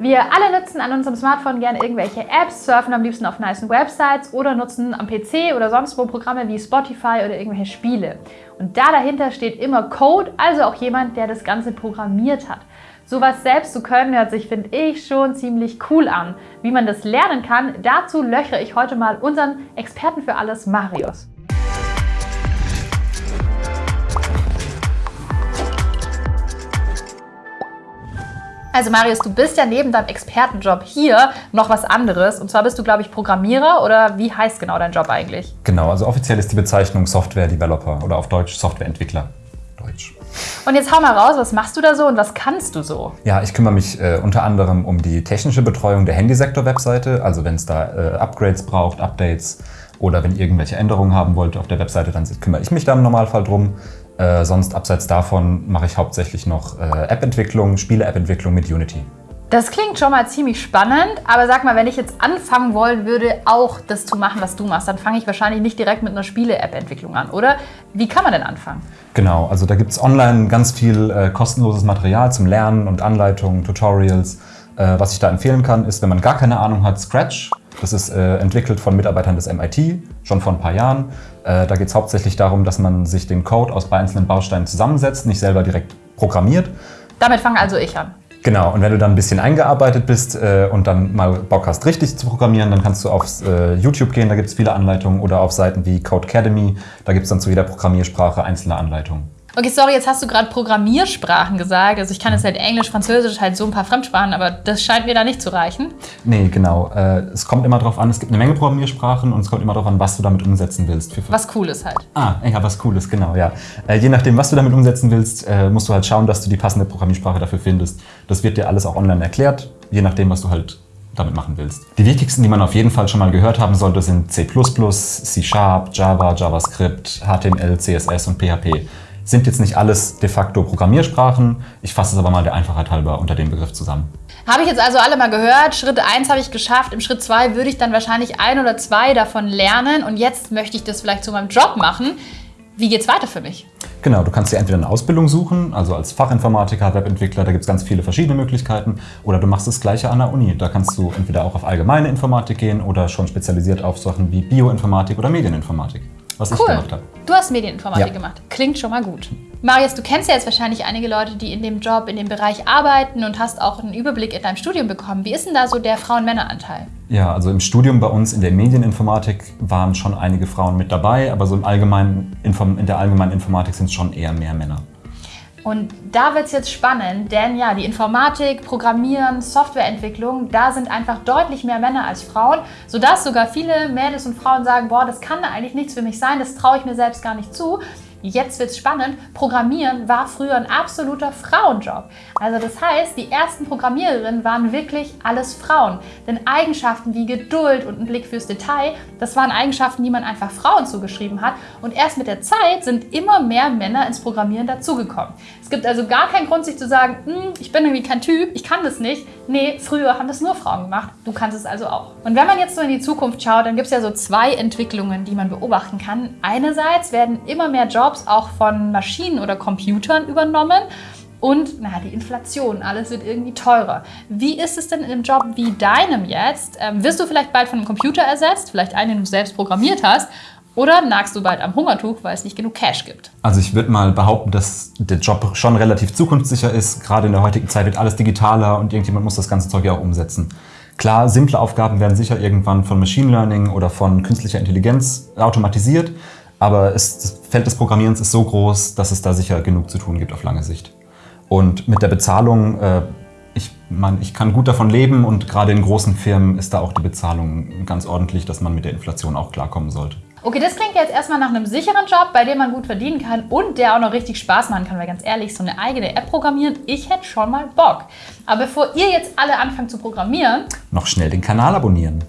Wir alle nutzen an unserem Smartphone gerne irgendwelche Apps, surfen am liebsten auf nice Websites oder nutzen am PC oder sonst wo Programme wie Spotify oder irgendwelche Spiele. Und da dahinter steht immer Code, also auch jemand, der das Ganze programmiert hat. Sowas selbst zu können, hört sich, finde ich, schon ziemlich cool an. Wie man das lernen kann, dazu löchere ich heute mal unseren Experten für alles, Marius. Also Marius, du bist ja neben deinem Expertenjob hier noch was anderes. Und zwar bist du, glaube ich, Programmierer oder wie heißt genau dein Job eigentlich? Genau, also offiziell ist die Bezeichnung Software Developer oder auf Deutsch Softwareentwickler. Deutsch. Und jetzt hau mal raus, was machst du da so und was kannst du so? Ja, ich kümmere mich äh, unter anderem um die technische Betreuung der Handysektor-Webseite. Also wenn es da äh, Upgrades braucht, Updates oder wenn ihr irgendwelche Änderungen haben wollt auf der Webseite, dann kümmere ich mich da im Normalfall drum. Äh, sonst abseits davon mache ich hauptsächlich noch äh, App-Entwicklung, Spiele-App-Entwicklung mit Unity. Das klingt schon mal ziemlich spannend, aber sag mal, wenn ich jetzt anfangen wollen würde, auch das zu machen, was du machst, dann fange ich wahrscheinlich nicht direkt mit einer Spiele-App-Entwicklung an, oder? Wie kann man denn anfangen? Genau, also da gibt es online ganz viel äh, kostenloses Material zum Lernen und Anleitungen, Tutorials. Äh, was ich da empfehlen kann, ist, wenn man gar keine Ahnung hat, Scratch. Das ist äh, entwickelt von Mitarbeitern des MIT, schon vor ein paar Jahren. Äh, da geht es hauptsächlich darum, dass man sich den Code aus einzelnen Bausteinen zusammensetzt, nicht selber direkt programmiert. Damit fange also ich an. Genau, und wenn du dann ein bisschen eingearbeitet bist äh, und dann mal Bock hast, richtig zu programmieren, dann kannst du auf äh, YouTube gehen, da gibt es viele Anleitungen, oder auf Seiten wie Codecademy, da gibt es dann zu jeder Programmiersprache einzelne Anleitungen. Okay, sorry, jetzt hast du gerade Programmiersprachen gesagt. Also ich kann jetzt halt Englisch, Französisch, halt so ein paar Fremdsprachen, aber das scheint mir da nicht zu reichen. Nee, genau. Äh, es kommt immer darauf an, es gibt eine Menge Programmiersprachen und es kommt immer darauf an, was du damit umsetzen willst. was Cooles halt. Ah, ja, was Cooles, genau, ja. Äh, je nachdem, was du damit umsetzen willst, äh, musst du halt schauen, dass du die passende Programmiersprache dafür findest. Das wird dir alles auch online erklärt, je nachdem, was du halt damit machen willst. Die wichtigsten, die man auf jeden Fall schon mal gehört haben sollte, sind C++, C Sharp, Java, JavaScript, HTML, CSS und PHP. Sind jetzt nicht alles de facto Programmiersprachen. Ich fasse es aber mal der Einfachheit halber unter dem Begriff zusammen. Habe ich jetzt also alle mal gehört. Schritt 1 habe ich geschafft. Im Schritt 2 würde ich dann wahrscheinlich ein oder zwei davon lernen. Und jetzt möchte ich das vielleicht zu meinem Job machen. Wie geht es weiter für mich? Genau, du kannst dir entweder eine Ausbildung suchen, also als Fachinformatiker, Webentwickler, da gibt es ganz viele verschiedene Möglichkeiten. Oder du machst das Gleiche an der Uni. Da kannst du entweder auch auf allgemeine Informatik gehen oder schon spezialisiert auf Sachen wie Bioinformatik oder Medieninformatik was cool. ich gemacht habe. Du hast Medieninformatik ja. gemacht. Klingt schon mal gut. Marius, du kennst ja jetzt wahrscheinlich einige Leute, die in dem Job, in dem Bereich arbeiten und hast auch einen Überblick in deinem Studium bekommen. Wie ist denn da so der Frauen-Männer-Anteil? Ja, also im Studium bei uns in der Medieninformatik waren schon einige Frauen mit dabei, aber so im allgemeinen, in der allgemeinen Informatik sind es schon eher mehr Männer. Und da wird es jetzt spannend, denn ja, die Informatik, Programmieren, Softwareentwicklung, da sind einfach deutlich mehr Männer als Frauen, sodass sogar viele Mädels und Frauen sagen, boah, das kann eigentlich nichts für mich sein, das traue ich mir selbst gar nicht zu. Jetzt wird es spannend. Programmieren war früher ein absoluter Frauenjob. Also das heißt, die ersten Programmiererinnen waren wirklich alles Frauen. Denn Eigenschaften wie Geduld und ein Blick fürs Detail, das waren Eigenschaften, die man einfach Frauen zugeschrieben hat. Und erst mit der Zeit sind immer mehr Männer ins Programmieren dazugekommen. Es gibt also gar keinen Grund, sich zu sagen, hm, ich bin irgendwie kein Typ, ich kann das nicht. Nee, früher haben das nur Frauen gemacht. Du kannst es also auch. Und wenn man jetzt so in die Zukunft schaut, dann gibt es ja so zwei Entwicklungen, die man beobachten kann. Einerseits werden immer mehr Jobs Jobs auch von Maschinen oder Computern übernommen. Und na, die Inflation, alles wird irgendwie teurer. Wie ist es denn in einem Job wie deinem jetzt? Ähm, wirst du vielleicht bald von einem Computer ersetzt, vielleicht einen, den du selbst programmiert hast? Oder nagst du bald am Hungertuch, weil es nicht genug Cash gibt? Also ich würde mal behaupten, dass der Job schon relativ zukunftssicher ist. Gerade in der heutigen Zeit wird alles digitaler und irgendjemand muss das ganze Zeug ja auch umsetzen. Klar, simple Aufgaben werden sicher irgendwann von Machine Learning oder von künstlicher Intelligenz automatisiert. Aber es, das Feld des Programmierens ist so groß, dass es da sicher genug zu tun gibt auf lange Sicht. Und mit der Bezahlung, äh, ich, man, ich kann gut davon leben und gerade in großen Firmen ist da auch die Bezahlung ganz ordentlich, dass man mit der Inflation auch klarkommen sollte. Okay, das klingt jetzt erstmal nach einem sicheren Job, bei dem man gut verdienen kann und der auch noch richtig Spaß machen kann, weil ganz ehrlich, so eine eigene App programmieren, ich hätte schon mal Bock. Aber bevor ihr jetzt alle anfangt zu programmieren... Noch schnell den Kanal abonnieren.